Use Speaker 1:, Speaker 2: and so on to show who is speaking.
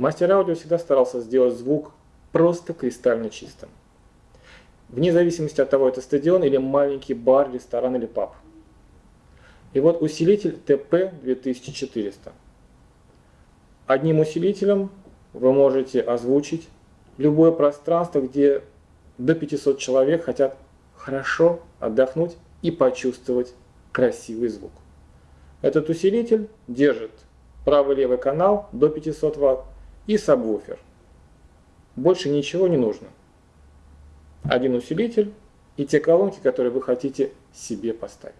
Speaker 1: Мастер аудио всегда старался сделать звук просто кристально чистым. Вне зависимости от того, это стадион или маленький бар, ресторан или паб. И вот усилитель TP2400. Одним усилителем вы можете озвучить любое пространство, где до 500 человек хотят хорошо отдохнуть и почувствовать красивый звук. Этот усилитель держит правый левый канал до 500 Вт и сабвуфер. Больше ничего не нужно. Один усилитель и те колонки, которые вы хотите себе поставить.